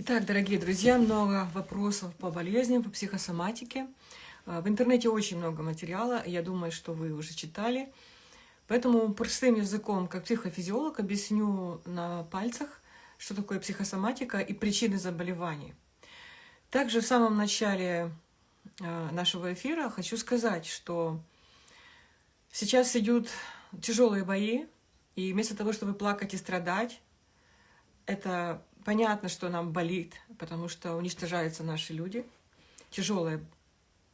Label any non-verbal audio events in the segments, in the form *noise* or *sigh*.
Итак, дорогие друзья, много вопросов по болезням, по психосоматике. А, в интернете очень много материала, я думаю, что вы уже читали. Поэтому простым языком, как психофизиолог, объясню на пальцах, что такое психосоматика и причины заболеваний. Также в самом начале а, нашего эфира хочу сказать, что сейчас идут тяжелые бои, и вместо того, чтобы плакать и страдать, это Понятно, что нам болит, потому что уничтожаются наши люди. Тяжелая,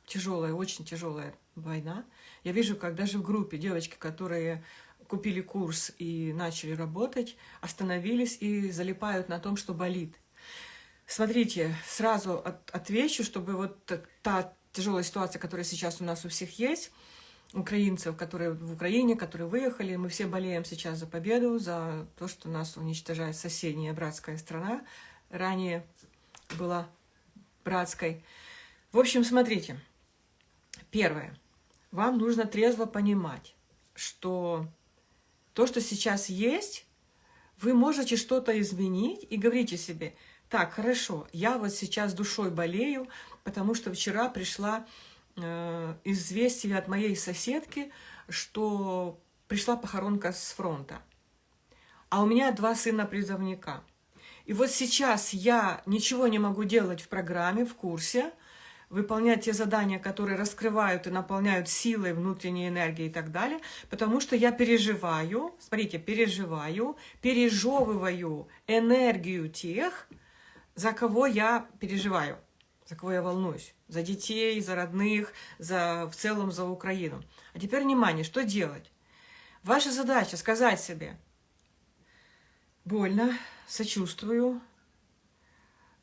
тяжелая, очень тяжелая война. Я вижу, как даже в группе девочки, которые купили курс и начали работать, остановились и залипают на том, что болит. Смотрите, сразу от, отвечу, чтобы вот та тяжелая ситуация, которая сейчас у нас у всех есть, украинцев, которые в Украине, которые выехали. Мы все болеем сейчас за победу, за то, что нас уничтожает соседняя братская страна. Ранее была братской. В общем, смотрите. Первое. Вам нужно трезво понимать, что то, что сейчас есть, вы можете что-то изменить и говорите себе, так, хорошо, я вот сейчас душой болею, потому что вчера пришла известие от моей соседки, что пришла похоронка с фронта. А у меня два сына-призывника. И вот сейчас я ничего не могу делать в программе, в курсе, выполнять те задания, которые раскрывают и наполняют силой, внутренней энергией и так далее, потому что я переживаю, смотрите, переживаю, пережевываю энергию тех, за кого я переживаю за кого я волнуюсь. За детей, за родных, за, в целом за Украину. А теперь внимание, что делать? Ваша задача сказать себе, больно, сочувствую,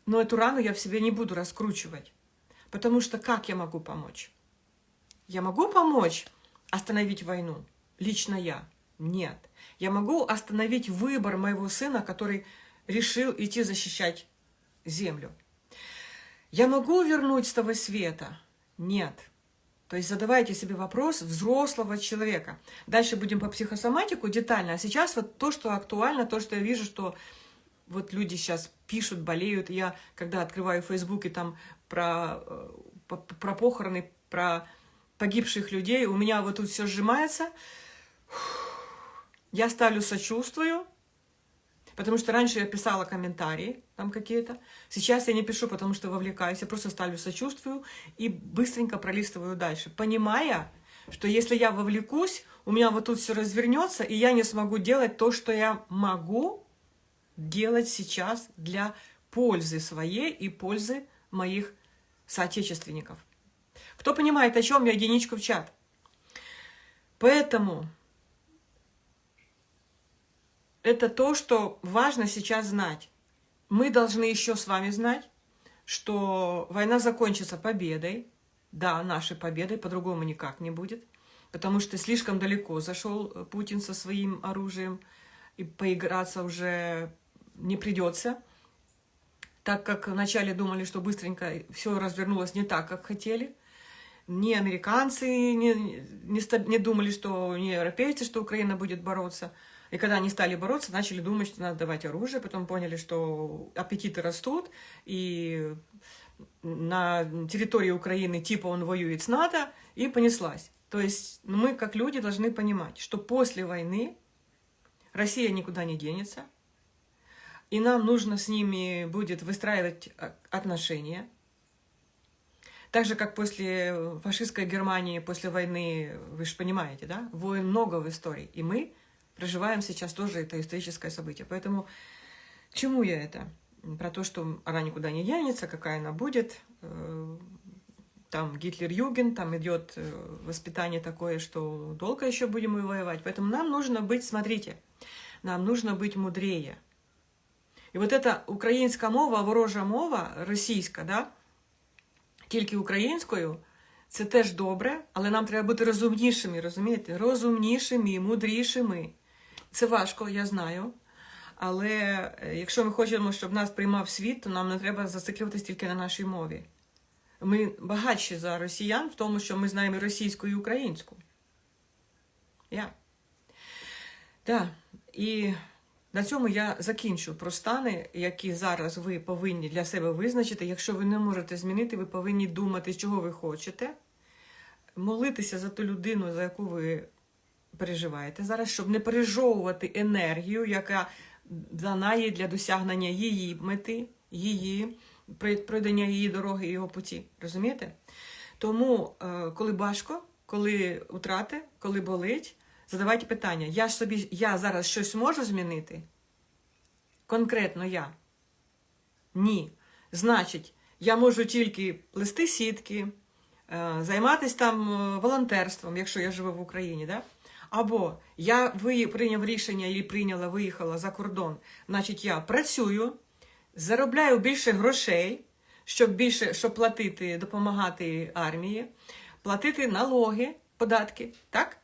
но эту рану я в себе не буду раскручивать. Потому что как я могу помочь? Я могу помочь остановить войну? Лично я? Нет. Я могу остановить выбор моего сына, который решил идти защищать землю. Я могу вернуть с того света? Нет. То есть задавайте себе вопрос взрослого человека. Дальше будем по психосоматику детально. А сейчас вот то, что актуально, то, что я вижу, что вот люди сейчас пишут, болеют. Я, когда открываю Facebook и там про, э, про похороны, про погибших людей, у меня вот тут все сжимается. Я ставлю сочувствую, Потому что раньше я писала комментарии там какие-то. Сейчас я не пишу, потому что вовлекаюсь. Я просто ставлю сочувствую и быстренько пролистываю дальше. Понимая, что если я вовлекусь, у меня вот тут все развернется, и я не смогу делать то, что я могу делать сейчас для пользы своей и пользы моих соотечественников. Кто понимает, о чем я, единичку в чат. Поэтому это то, что важно сейчас знать. Мы должны еще с вами знать, что война закончится победой. Да, нашей победой, по-другому никак не будет. Потому что слишком далеко зашел Путин со своим оружием, и поиграться уже не придется. Так как вначале думали, что быстренько все развернулось не так, как хотели. Ни американцы не, не, не думали, что не европейцы, что Украина будет бороться – и когда они стали бороться, начали думать, что надо давать оружие, потом поняли, что аппетиты растут, и на территории Украины типа он воюет с НАТО, и понеслась. То есть мы, как люди, должны понимать, что после войны Россия никуда не денется, и нам нужно с ними будет выстраивать отношения. Так же, как после фашистской Германии, после войны, вы же понимаете, да, войн много в истории. И мы проживаем сейчас тоже это историческое событие. Поэтому к чему я это? Про то, что она никуда не денется, какая она будет. Э, там Гитлер-Юген, там идет э, воспитание такое, что долго еще будем воевать. Поэтому нам нужно быть, смотрите, нам нужно быть мудрее. І от эта українська мова, ворожа мова, російська, да? тільки українською, це теж добре, але нам треба бути розумнішими, розумієте? Розумнішими, мудрішими. Це важко, я знаю. Але е, якщо ми хочемо, щоб нас приймав світ, то нам не треба зациклюватися тільки на нашій мові. Ми багатші за росіян в тому, що ми знаємо російську і українську. Я. Да. І На цьому я закінчу про стани, які зараз ви повинні для себе визначити. Якщо ви не можете змінити, ви повинні думати, чого ви хочете, молитися за ту людину, за яку ви переживаєте зараз, щоб не пережовувати енергію, яка дана їй для досягнення її мети, її пройдення її дороги і його путі. Розумієте? Тому, е, коли важко, коли утрати, коли болить, задавайте питання: я ж собі я зараз щось можу змінити? Конкретно я? Ні. Значить, я можу тільки плести сітки, е, займатися там е, волонтерством, якщо я живу в Україні. Да? Або я прийняв рішення і прийняла, виїхала за кордон, значить, я працюю, заробляю більше грошей, щоб більше щоб платити, допомагати армії, платити налоги, податки, так?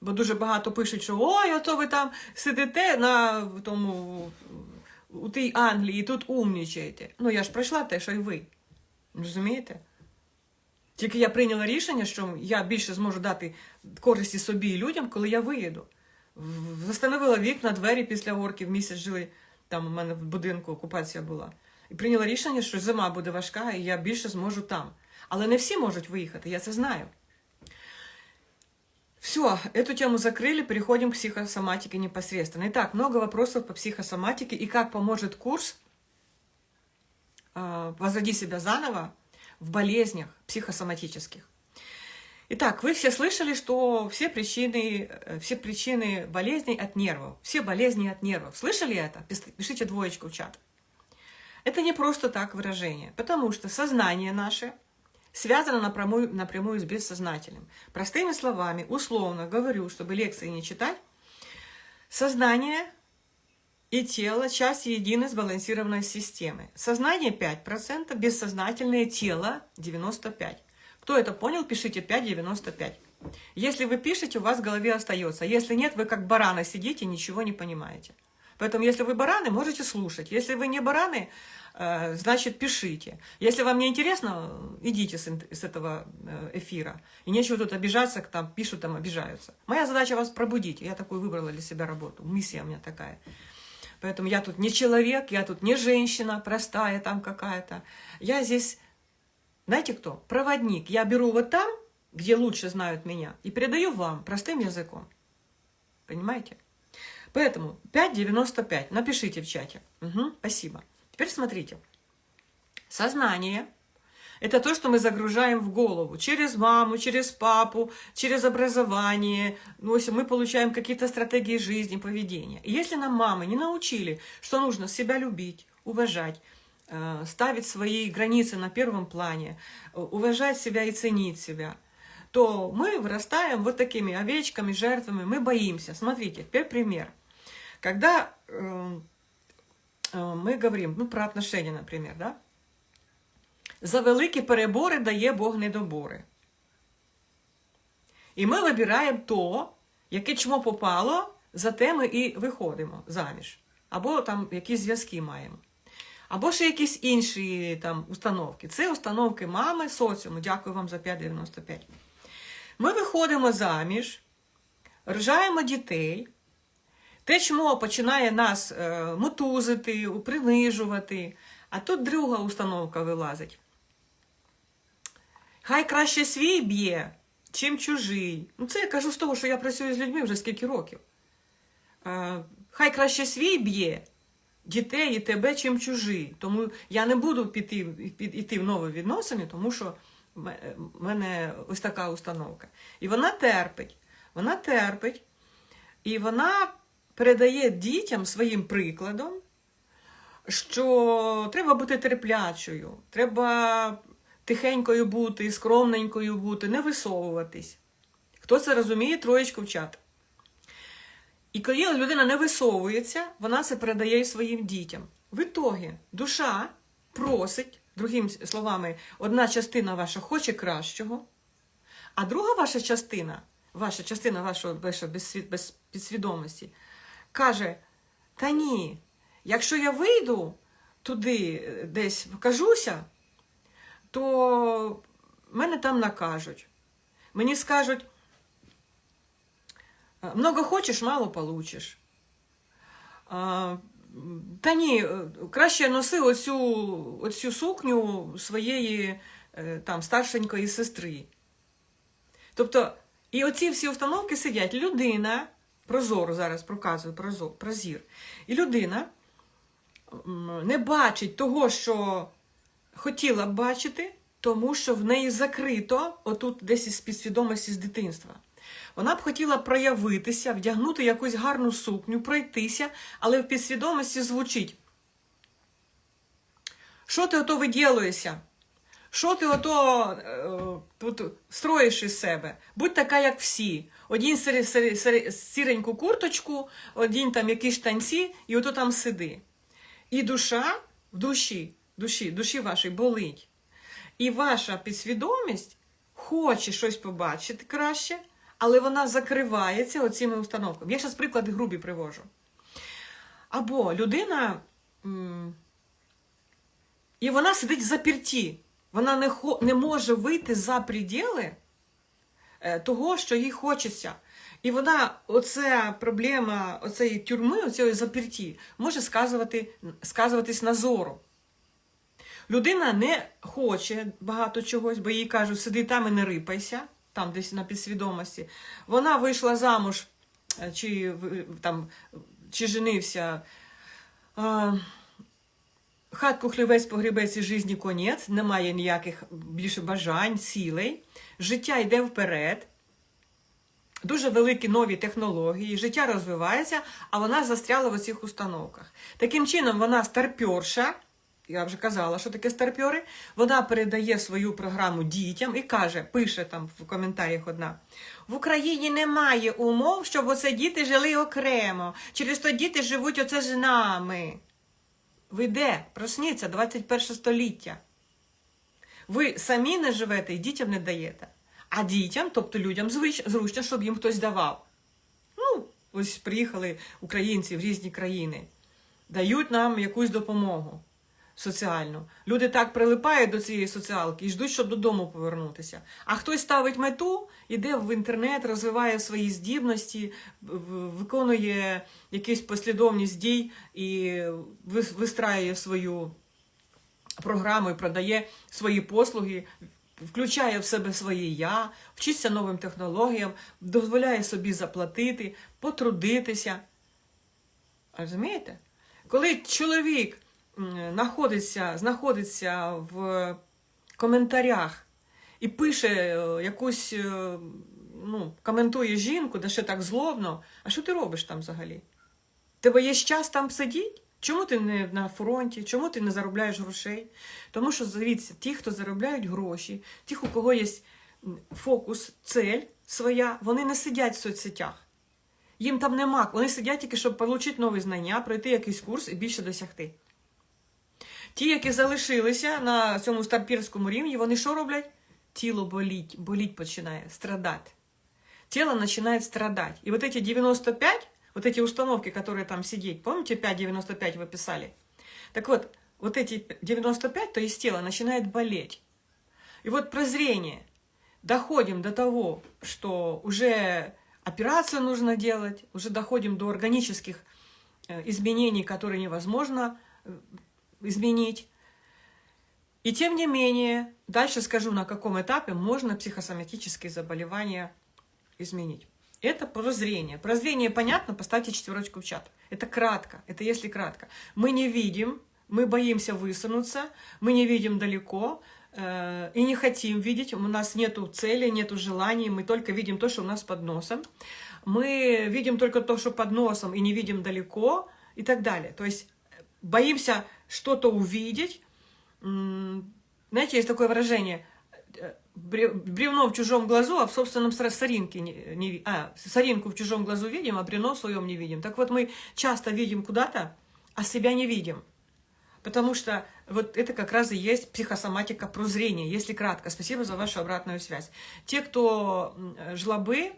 Бо дуже багато пишуть, що ой, ото ви там сидите на тому у тій Англії тут умнічаєте. Ну я ж пройшла те, що й ви. Розумієте? Тільки я прийняла рішення, що я більше зможу дати користі собі і людям, коли я виїду. Застановила вікна, двері після орків, місяць жили, там у мене в будинку окупація була. І прийняла рішення, що зима буде важка, і я більше зможу там. Але не всі можуть виїхати, я це знаю. Все, эту тему закрыли, переходим к психосоматике непосредственно. Итак, много вопросов по психосоматике и как поможет курс э, «Возроди себя заново» в болезнях психосоматических. Итак, вы все слышали, что все причины, э, все причины болезней от нервов. Все болезни от нервов. Слышали это? Пишите двоечку в чат. Это не просто так выражение, потому что сознание наше связано напрямую, напрямую с бессознательным. Простыми словами, условно говорю, чтобы лекции не читать, сознание и тело – часть единой сбалансированной системы. Сознание 5%, бессознательное тело 95%. Кто это понял, пишите 5,95. Если вы пишете, у вас в голове остается. Если нет, вы как бараны сидите, ничего не понимаете. Поэтому, если вы бараны, можете слушать. Если вы не бараны, э, значит, пишите. Если вам не интересно, идите с, этого э, эфира. И нечего тут обижаться, там пишут, там обижаются. Моя задача вас пробудить. Я такую выбрала для себя работу. Миссия у меня такая. Поэтому я тут не человек, я тут не женщина простая там какая-то. Я здесь, знаете кто? Проводник. Я беру вот там, где лучше знают меня, и передаю вам простым языком. Понимаете? Поэтому 5,95. Напишите в чате. Угу, спасибо. Теперь смотрите. Сознание – это то, что мы загружаем в голову. Через маму, через папу, через образование. Ну, мы получаем какие-то стратегии жизни, поведения. И если нам мамы не научили, что нужно себя любить, уважать, э, ставить свои границы на первом плане, э, уважать себя и ценить себя, то мы вырастаем вот такими овечками, жертвами, мы боимся. Смотрите, теперь пример. Когда э, э, мы говорим, ну, про отношения, например, да? За великі перебори дає Бог недобори. І ми вибираємо то, яке чмо попало, за те ми і виходимо заміж. Або там якісь зв'язки маємо. Або ще якісь інші там установки. Це установки мами, соціуму. Дякую вам за 5,95. Ми виходимо заміж, рожаємо дітей. Те, чмо починає нас е, мотузити, принижувати, а тут друга установка вилазить. Хай краще свій б'є, чим чужий. Ну, це я кажу з того, що я працюю з людьми вже скільки років. Е, хай краще свій б'є дітей і тебе, чим чужий. Тому я не буду піти, піти в нові відносини, тому що в мене ось така установка. І вона терпить. Вона терпить, і вона передає дітям своїм прикладом, що треба бути терплячою, треба тихенькою бути, скромненькою бути, не висовуватись. Хто це розуміє, троєчку в. І коли людина не висовується, вона це передає своїм дітям. В ітогі душа просить, другими словами, одна частина ваша хоче кращого, а друга ваша частина, ваша частина вашого без підсвідомості, каже: Та ні, якщо я вийду туди, е, десь покажуся, то мене там накажуть. Мені скажуть, много хочеш, мало получиш. Та ні, краще носи оцю, оцю сукню своєї е, там старшенької сестри. Тобто, і оці всі установки сидять. Людина, прозору зараз проказую прозор, прозір, і людина не бачить того, що хотіла б бачити, тому що в неї закрито, отут десь із підсвідомості з дитинства. Вона б хотіла проявитися, вдягнути якусь гарну сукню, пройтися, але в підсвідомості звучить. Що ти ото виділуєшся? Що ти ото е, тут строїш із себе? Будь така, як всі. Сир, сіреньку курточку, один там якісь танці, і ото там сиди. І душа в душі, душі, душі вашій болить. І ваша підсвідомість хоче щось побачити краще, але вона закривається оціми установками. Я зараз приклади грубі привожу. Або людина, і вона сидить в запірті. Вона не не може вийти за приділи е, того, що їй хочеться. І вона, оця проблема оцеї тюрми, оцієї заперті, може сказувати, сказуватись на зору. Людина не хоче багато чогось, бо їй кажуть, сиди там і не рипайся, там десь на підсвідомості. Вона вийшла замуж, е, чи там, чи женився. Хатку хлівець погрібець і житті конець, немає ніяких більше бажань, цілей. Життя йде вперед, дуже великі нові технології, життя розвивається, а вона застряла в оцих установках. Таким чином, вона старпьорша, я вже казала, що таке старпьори, вона передає свою програму дітям і каже, пише там в коментарях одна: в Україні немає умов, щоб оце діти жили окремо. Через то діти живуть оце з нами. Ви де? Просніться 21 століття. Ви самі не живете і дітям не даєте. А дітям, тобто людям, зручно, щоб їм хтось давав. Ну, ось приїхали українці в різні країни, дають нам якусь допомогу соціальну. Люди так прилипають до цієї соціалки і ждуть, щоб додому повернутися. А хтось ставить мету, іде в інтернет, розвиває свої здібності, виконує якусь послідовність дій і вистраює свою програму і продає свої послуги. Включає в себе своє я, вчиться новим технологіям, дозволяє собі заплатити, потрудитися. Розумієте? Коли чоловік знаходиться, знаходиться в коментарях і пише е, якусь, е, ну, коментує жінку, де ще так злобно, а що ти робиш там взагалі? Тебе є час там сидіти? Чому ти не на фронті? Чому ти не заробляєш грошей? Тому що, дивіться, ті, хто заробляють гроші, ті, у кого є фокус, цель своя, вони не сидять в соцсетях. Їм там нема. Вони сидять тільки, щоб отримати нові знання, пройти якийсь курс і більше досягти. Ті, які залишилися на цьому старпірському рівні, вони що роблять? Тіло боліть, боліть починає, страдати. Тело починає страдати. І вот эти 95, вот эти установки, которые там сидеть, помните 5,95 вы писали? Так вот, вот эти 95, то есть тело, начинает болеть. И вот прозрение. Доходим до того, что уже операцию нужно делать, уже доходим до органических э, изменений, которые невозможно э, изменить. И тем не менее, дальше скажу, на каком этапе можно психосоматические заболевания изменить. Это прозрение. Прозрение понятно, поставьте четверочку в чат. Это кратко, это если кратко. Мы не видим, мы боимся высунуться, мы не видим далеко э, и не хотим видеть. У нас нету цели, нету желаний, мы только видим то, что у нас под носом. Мы видим только то, что под носом и не видим далеко и так далее. То есть боимся что-то увидеть. Знаете, есть такое выражение э, бревно в чужом глазу, а в собственном соринке не, не а, соринку в чужом глазу видим, а бревно в своем не видим. Так вот, мы часто видим куда-то, а себя не видим. Потому что вот это как раз и есть психосоматика прозрения, если кратко. Спасибо за вашу обратную связь. Те, кто жлобы,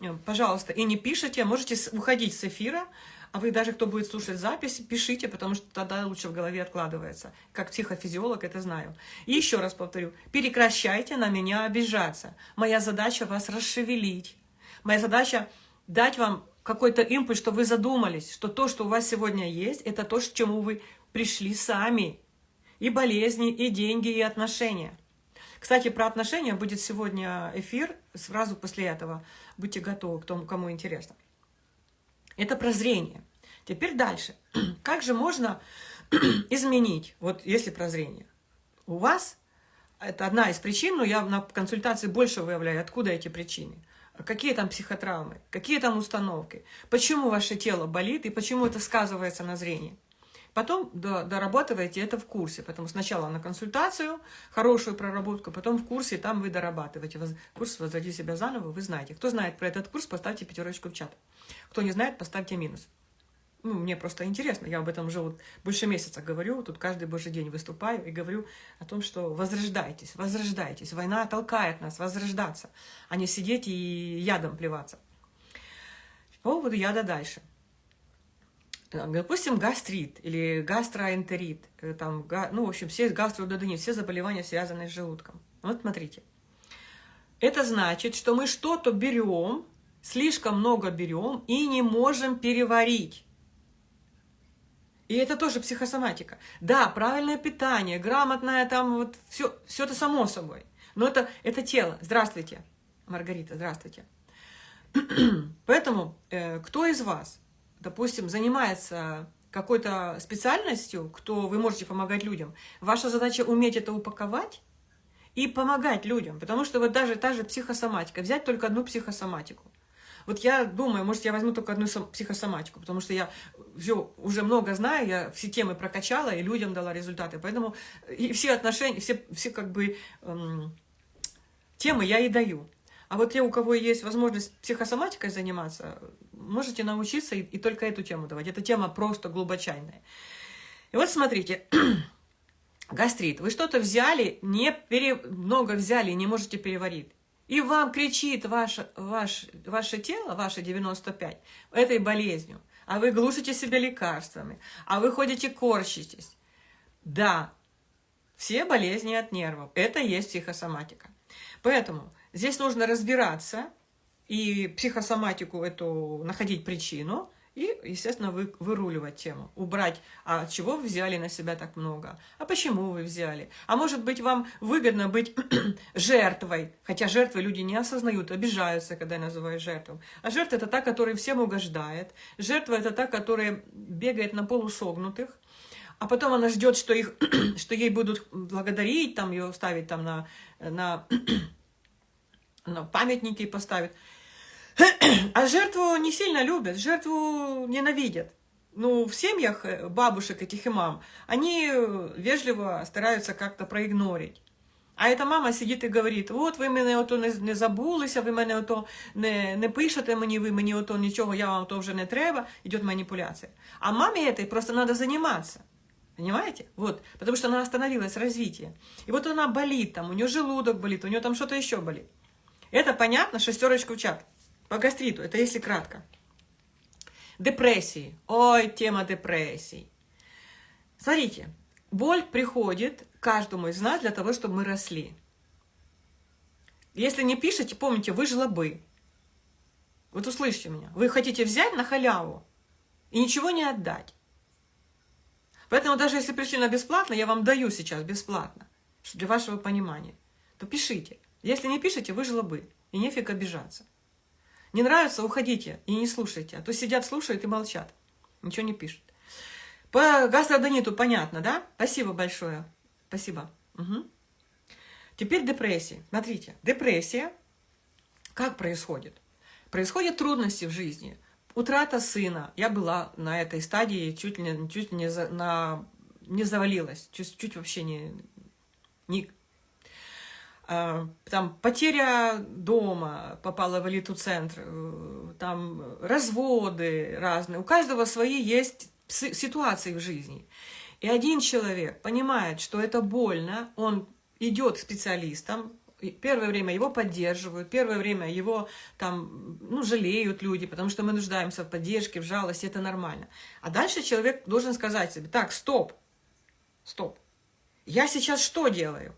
э, пожалуйста, и не пишите, можете уходить с эфира, а вы даже, кто будет слушать запись, пишите, потому что тогда лучше в голове откладывается. Как психофизиолог это знаю. И еще раз повторю, прекращайте на меня обижаться. Моя задача вас расшевелить. Моя задача дать вам какой-то импульс, что вы задумались, что то, что у вас сегодня есть, это то, к чему вы пришли сами. И болезни, и деньги, и отношения. Кстати, про отношения будет сегодня эфир, сразу после этого. Будьте готовы к тому, кому интересно. Это прозрение. Теперь дальше. *clears throat* Как же можно *clears throat* изменить, вот если прозрение? У вас, это одна из причин, но я на консультации больше выявляю, откуда эти причины. Какие там психотравмы, какие там установки, почему ваше тело болит и почему это сказывается на зрении. Потом дорабатываете это в курсе, потому сначала на консультацию, хорошую проработку, потом в курсе, там вы дорабатываете. Курс «Возводи себя заново» вы знаете. Кто знает про этот курс, поставьте пятерочку в чат. Кто не знает, поставьте минус. Ну, мне просто интересно, я об этом уже вот больше месяца говорю, тут каждый божий день выступаю и говорю о том, что возрождайтесь, возрождайтесь. Война толкает нас возрождаться, а не сидеть и ядом плеваться. По поводу яда дальше. Допустим, гастрит или гастроэнтерит, э, там, ну, в общем, все гастрододонит, все заболевания, связанные с желудком. Вот смотрите. Это значит, что мы что-то берем, слишком много берем и не можем переварить. И это тоже психосоматика. Да, правильное питание, грамотное там, вот все, все это само собой. Но это, это тело. Здравствуйте, Маргарита, здравствуйте. *clears throat* Поэтому, э, кто из вас, допустим, занимается какой-то специальностью, кто вы можете помогать людям, ваша задача уметь это упаковать и помогать людям. Потому что вот даже та же психосоматика, взять только одну психосоматику. Вот я думаю, может, я возьму только одну психосоматику, потому что я все уже много знаю, я все темы прокачала и людям дала результаты. Поэтому и все отношения, все, все как бы эм, темы я и даю. А вот те, у кого есть возможность психосоматикой заниматься, можете научиться и, и только эту тему давать. Эта тема просто глубочайная. И вот смотрите, *clears throat* гастрит. Вы что-то взяли, не пере... много взяли, не можете переварить. И вам кричит ваше, ваш, ваше тело, ваше 95, этой болезнью. А вы глушите себя лекарствами, а вы ходите корчитесь. Да, все болезни от нервов. Это есть психосоматика. Поэтому здесь нужно разбираться и психосоматику эту, находить причину – и, естественно, вы, выруливать тему, убрать, а чего вы взяли на себя так много, а почему вы взяли. А может быть, вам выгодно быть *clears throat* жертвой, хотя жертвы люди не осознают, обижаются, когда называют жертву. А жертва – это та, которая всем угождает. Жертва – это та, которая бегает на полусогнутых, а потом она ждет, что, их, *clears throat* что ей будут благодарить, там ее ставить там на, на, *clears throat* на памятники поставить. А жертву не сильно любят, жертву ненавидят. Ну, в семьях э, бабушек этих и мам, они вежливо стараются как-то проигнорить. А эта мама сидить і говорить, от ви мене ото не, не забулися, ви мене ото не, не пишете мені, ви мені ото нічого, я вам то вже не треба, идет манипуляция. А маме этой просто надо заниматься. Понимаете? Вот, потому что она остановилась развитие. И вот она болит там, у нее желудок болит, у нее там что-то еще болит. Это понятно? Шестерочку в чат. По гастриту, это если кратко. Депрессии. Ой, тема депрессий. Смотрите, боль приходит каждому из нас для того, чтобы мы росли. Если не пишете, помните, вы жлобы. Вот услышьте меня. Вы хотите взять на халяву и ничего не отдать. Поэтому даже если пришли на бесплатно, я вам даю сейчас бесплатно, для вашего понимания, то пишите. Если не пишете, вы жлобы. И нефиг обижаться. Не нравится, уходите и не слушайте. А то сидят, слушают и молчат. Ничего не пишут. По гастродониту понятно, да? Спасибо большое. Спасибо. Угу. Теперь депрессия. Смотрите, депрессия как происходит? Происходят трудности в жизни. Утрата сына. Я была на этой стадии, чуть ли чуть не, за, на, не завалилась, чуть, чуть вообще не, не, там потеря дома попала в элиту-центр, э, там разводы разные. У каждого свои есть ситуации в жизни. И один человек понимает, что это больно, он идет к специалистам, первое время его поддерживают, первое время его там, ну, жалеют люди, потому что мы нуждаемся в поддержке, в жалости, это нормально. А дальше человек должен сказать себе, так, стоп, стоп, я сейчас что делаю?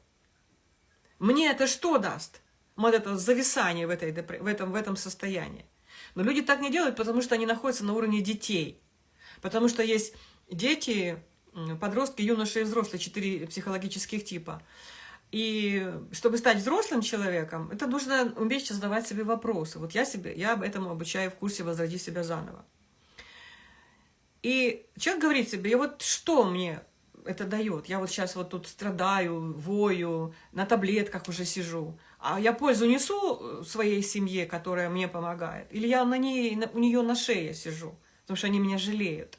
Мне это что даст? Вот это зависание в, этой, в, этом, в этом состоянии. Но люди так не делают, потому что они находятся на уровне детей. Потому что есть дети, подростки, юноши и взрослые, четыре психологических типа. И чтобы стать взрослым человеком, это нужно уметь задавать себе вопросы. Вот я, себе, я этому обучаю в курсе «Возроди себя заново». И человек говорит себе, и вот что мне это дает? Я вот сейчас вот тут страдаю, вою, на таблетках уже сижу. А я пользу несу своей семье, которая мне помогает? Или я на ней, у нее на шее сижу, потому что они меня жалеют?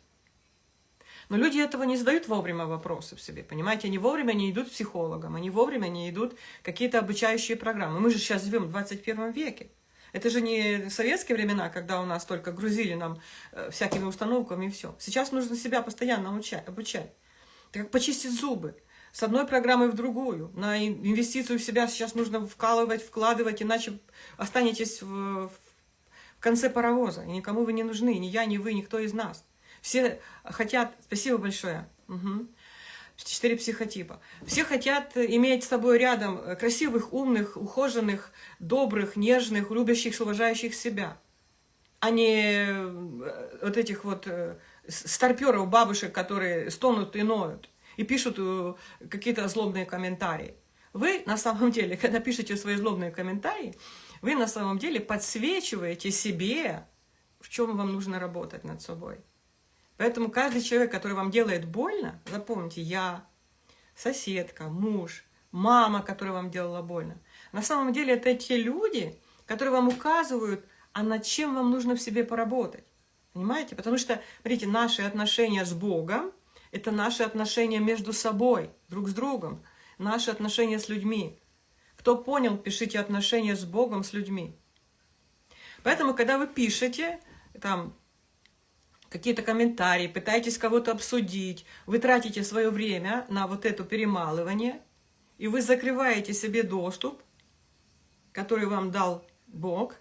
Но люди этого не задают вовремя вопросы в себе, понимаете? Они вовремя не идут к психологам, они вовремя не идут какие-то обучающие программы. Мы же сейчас живем в 21 веке. Это же не советские времена, когда у нас только грузили нам э, всякими установками и все. Сейчас нужно себя постоянно обучать. Как почистить зубы. С одной программы в другую. На инвестицию в себя сейчас нужно вкалывать, вкладывать, иначе останетесь в, в конце паровоза. И никому вы не нужны, ни я, ни вы, никто из нас. Все хотят... Спасибо большое. Угу. Четыре психотипа. Все хотят иметь с собой рядом красивых, умных, ухоженных, добрых, нежных, любящих, уважающих себя. А не э, вот этих вот э, старперов, бабушек, которые стонут и ноют. И пишут э, какие-то злобные комментарии. Вы на самом деле, *laughs* когда пишете свои злобные комментарии, вы на самом деле подсвечиваете себе, в чем вам нужно работать над собой. Поэтому каждый человек, который вам делает больно, запомните, я, соседка, муж, мама, которая вам делала больно, на самом деле это те люди, которые вам указывают, а над чем вам нужно в себе поработать. Понимаете? Потому что, смотрите, наши отношения с Богом – это наши отношения между собой, друг с другом, наши отношения с людьми. Кто понял, пишите отношения с Богом, с людьми. Поэтому, когда вы пишете, там, какие-то комментарии, пытаетесь кого-то обсудить, вы тратите свое время на вот это перемалывание, и вы закрываете себе доступ, который вам дал Бог,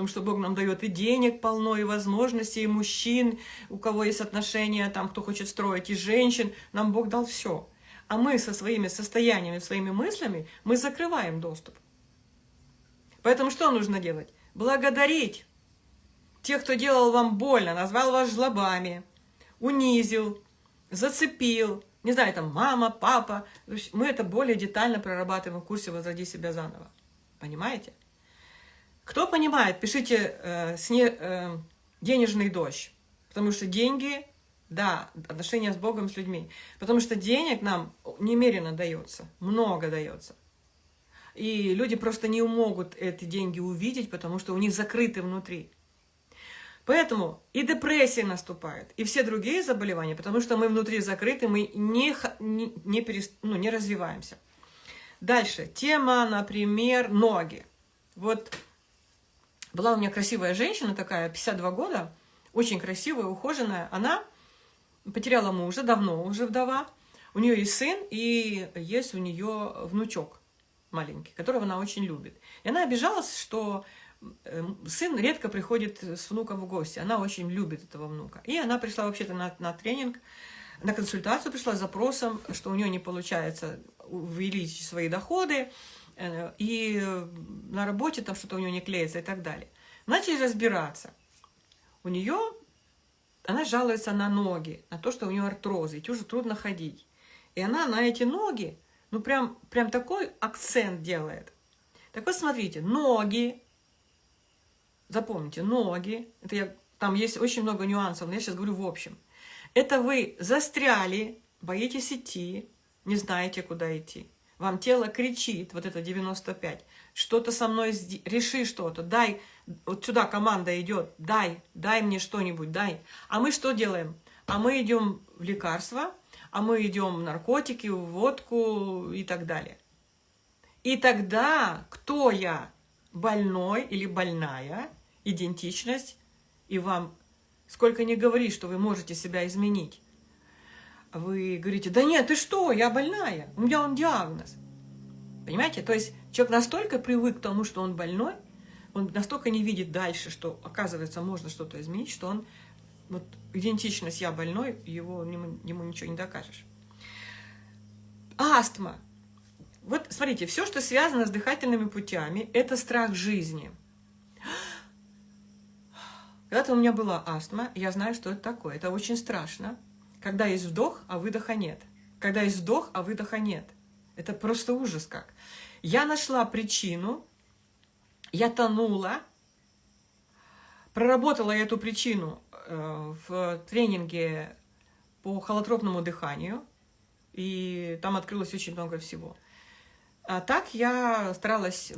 потому что Бог нам дает и денег полно, и возможностей, и мужчин, у кого есть отношения, там, кто хочет строить, и женщин, нам Бог дал все. А мы со своими состояниями, своими мыслями, мы закрываем доступ. Поэтому что нужно делать? Благодарить тех, кто делал вам больно, назвал вас жлобами, унизил, зацепил, не знаю, там мама, папа. Мы это более детально прорабатываем в курсе «Возроди себя заново». Понимаете? Кто понимает, пишите э, сне, э, «денежный дождь», потому что деньги, да, отношения с Богом, с людьми, потому что денег нам немерено дается, много дается. И люди просто не могут эти деньги увидеть, потому что у них закрыты внутри. Поэтому и депрессия наступает, и все другие заболевания, потому что мы внутри закрыты, мы не, не, не, перест, ну, не развиваемся. Дальше. Тема, например, ноги. Вот была у меня красивая женщина такая, 52 года, очень красивая, ухоженная. Она потеряла мужа, давно уже вдова. У нее есть сын, и есть у нее внучок маленький, которого она очень любит. И она обижалась, что Эм, сын редко приходит с внуком в гости. Она очень любит этого внука. И она пришла вообще-то на, на тренинг, на консультацию пришла с запросом, что у нее не получается увеличить свои доходы, и на работе там что-то у нее не клеится и так далее. Начали разбираться. У нее, она жалуется на ноги, на то, что у нее артрозы, и уже трудно ходить. И она на эти ноги, ну прям, прям такой акцент делает. Так вот смотрите, ноги, запомните, ноги, это я, там есть очень много нюансов, но я сейчас говорю в общем. Это вы застряли, боитесь идти, не знаете, куда идти. Вам тело кричит, вот это 95, что-то со мной, реши что-то, дай, вот сюда команда идет, дай, дай мне что-нибудь, дай. А мы что делаем? А мы идем в лекарства, а мы идем в наркотики, в водку и так далее. И тогда кто я? Больной или больная? идентичность, и вам сколько не говори, что вы можете себя изменить. Вы говорите, да нет, ты что, я больная, у меня он диагноз. Понимаете? То есть человек настолько привык к тому, что он больной, он настолько не видит дальше, что, оказывается, можно что-то изменить, что он, вот, идентичность «я больной», его, ему, ему ничего не докажешь. Астма. Вот, смотрите, все, что связано с дыхательными путями, это страх жизни – Когда-то у меня была астма, я знаю, что это такое. Это очень страшно. Когда есть вдох, а выдоха нет. Когда есть вдох, а выдоха нет. Это просто ужас как. Я нашла причину, я тонула, проработала эту причину э, в тренинге по холотропному дыханию, и там открылось очень много всего. А так я старалась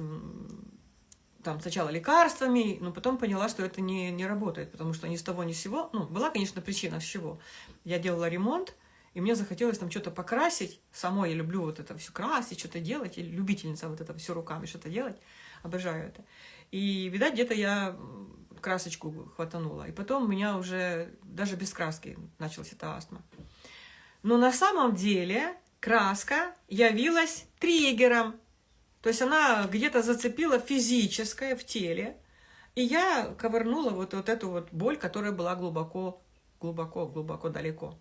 там сначала лекарствами, но потом поняла, что это не, не работает, потому что ни с того ни с сего, ну, была, конечно, причина с чего. Я делала ремонт, и мне захотелось там что-то покрасить. Самой я люблю вот это все красить, что-то делать, и любительница вот это все руками что-то делать. Обожаю это. И, видать, где-то я красочку хватанула. И потом у меня уже даже без краски началась эта астма. Но на самом деле краска явилась триггером. То есть она где-то зацепила физическое в теле, и я ковырнула вот, вот эту вот боль, которая была глубоко, глубоко, глубоко далеко.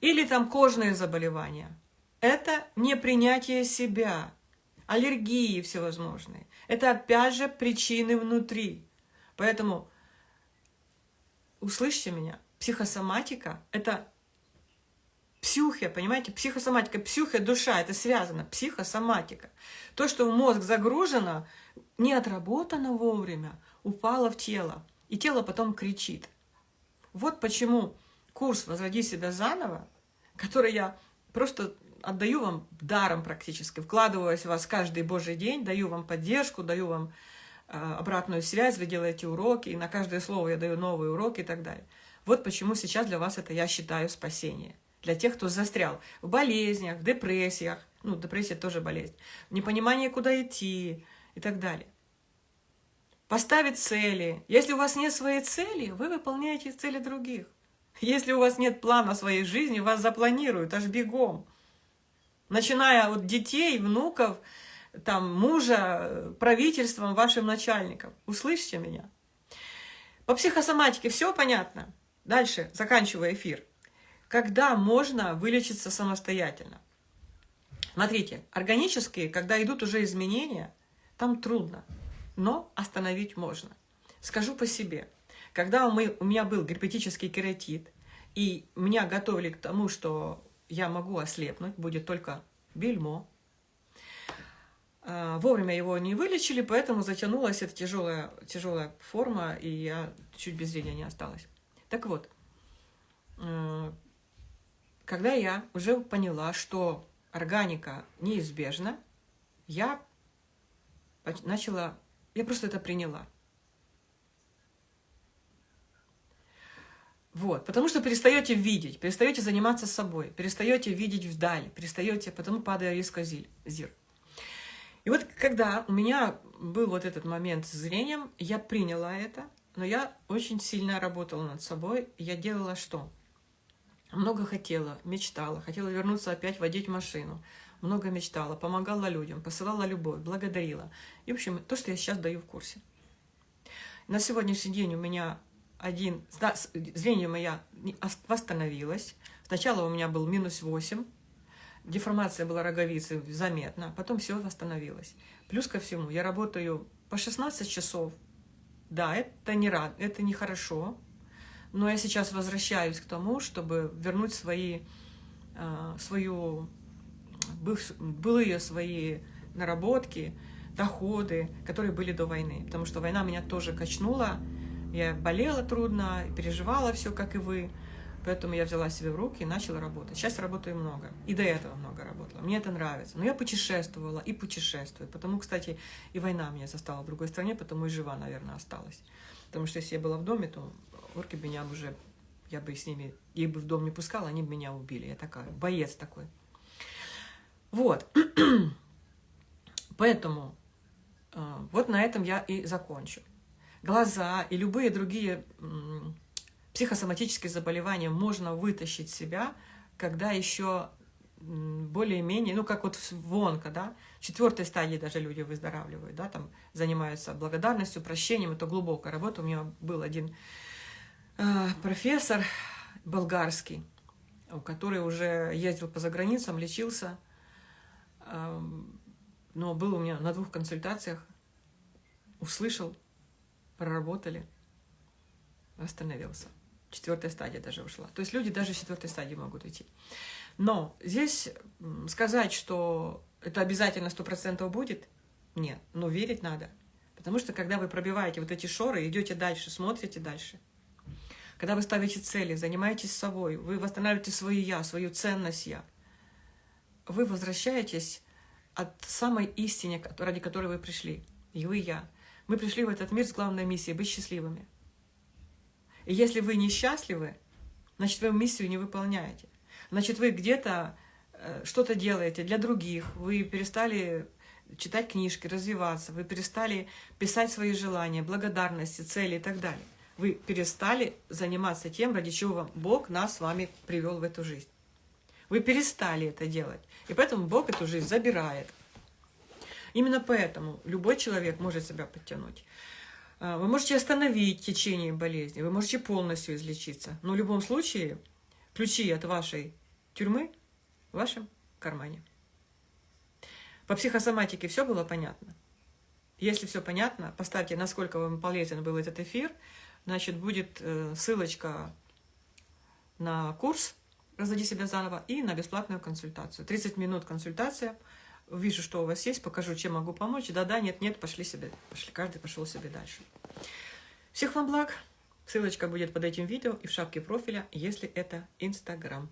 Или там кожные заболевания. Это непринятие себя, аллергии всевозможные. Это опять же причины внутри. Поэтому услышьте меня, психосоматика – это Псюхия, понимаете, психосоматика, псюхия, душа, это связано, психосоматика. То, что в мозг загружено, не отработано вовремя, упало в тело, и тело потом кричит. Вот почему курс «Возроди себя заново», который я просто отдаю вам даром практически, вкладываюсь в вас каждый божий день, даю вам поддержку, даю вам э, обратную связь, вы делаете уроки, и на каждое слово я даю новые уроки и так далее. Вот почему сейчас для вас это, я считаю, спасение для тех, кто застрял в болезнях, в депрессиях, ну, депрессия тоже болезнь, в непонимании, куда идти и так далее. Поставить цели. Если у вас нет своей цели, вы выполняете цели других. Если у вас нет плана своей жизни, вас запланируют аж бегом. Начиная от детей, внуков, там, мужа, правительством, вашим начальником. Услышьте меня. По психосоматике все понятно. Дальше, заканчивая эфир когда можно вылечиться самостоятельно. Смотрите, органические, когда идут уже изменения, там трудно, но остановить можно. Скажу по себе. Когда мы, у меня был герпетический кератит, и меня готовили к тому, что я могу ослепнуть, будет только бельмо, а, Вовремя его не вылечили, поэтому затянулась эта тяжелая, тяжелая форма, и я чуть без зрения не осталась. Так вот, э, когда я уже поняла, что органика неизбежна, я начала, я просто это приняла. Вот, потому что перестаете видеть, перестаете заниматься собой, перестаете видеть вдаль, перестаете, потому падая резко зир. И вот когда у меня был вот этот момент с зрением, я приняла это, но я очень сильно работала над собой. Я делала что? Много хотела, мечтала, хотела вернуться опять водить машину. Много мечтала, помогала людям, посылала любовь, благодарила. И, в общем, то, что я сейчас даю в курсе. На сегодняшний день у меня один... Зрение моя восстановилось. Сначала у меня был минус 8. Деформация была роговицы заметна. Потом все восстановилось. Плюс ко всему, я работаю по 16 часов. Да, это не рад, это нехорошо. Но я сейчас возвращаюсь к тому, чтобы вернуть свои, а, свою, былые свои наработки, доходы, которые были до войны. Потому что война меня тоже качнула. Я болела трудно, переживала все, как и вы. Поэтому я взяла себя в руки и начала работать. Сейчас работаю много. И до этого много работала. Мне это нравится. Но я путешествовала и путешествую. Потому, кстати, и война меня застала в другой стране, потому и жива, наверное, осталась. Потому что если я была в доме, то орки меня уже, я бы с ними, их бы в дом не пускала, они бы меня убили. Я такая, боец такой. Вот. *clears throat* Поэтому э, вот на этом я и закончу. Глаза и любые другие психосоматические заболевания можно вытащить себя, когда еще более-менее, ну, как вот в онко, да, четвертой стадии даже люди выздоравливают, да, там занимаются благодарностью, прощением, это глубокая работа. У меня был один э, профессор болгарский, который уже ездил по заграницам, лечился, э, но был у меня на двух консультациях, услышал, проработали. восстановился. Четвертая стадия даже ушла. То есть люди даже с четвертой стадии могут уйти. Но здесь сказать, что это обязательно сто процентов будет, нет. Но верить надо. Потому что когда вы пробиваете вот эти шоры, идете дальше, смотрите дальше, когда вы ставите цели, занимаетесь собой, вы восстанавливаете свое «я», свою ценность «я», вы возвращаетесь от самой истины, ради которой вы пришли. И вы, я. Мы пришли в этот мир с главной миссией – быть счастливыми. И если вы несчастливы, значит, вы миссию не выполняете. Значит, вы где-то что-то делаете для других, вы перестали читать книжки, развиваться, вы перестали писать свои желания, благодарности, цели и так далее. Вы перестали заниматься тем, ради чего Бог нас с вами привел в эту жизнь. Вы перестали это делать. И поэтому Бог эту жизнь забирает. Именно поэтому любой человек может себя подтянуть. А, вы можете остановить течение болезни, вы можете полностью излечиться. Но в любом случае ключи от вашей тюрьмы в вашем кармане. По психосоматике все было понятно? Если все понятно, поставьте, насколько вам полезен был этот эфир. Значит, будет э, ссылочка на курс «Разводи себя заново» и на бесплатную консультацию. 30 минут консультация. Вижу, что у вас есть, покажу, чем могу помочь. Да-да, нет-нет, пошли себе. Пошли, каждый пошел себе дальше. Всех вам благ. Ссылочка будет под этим видео и в шапке профиля, если это Инстаграм.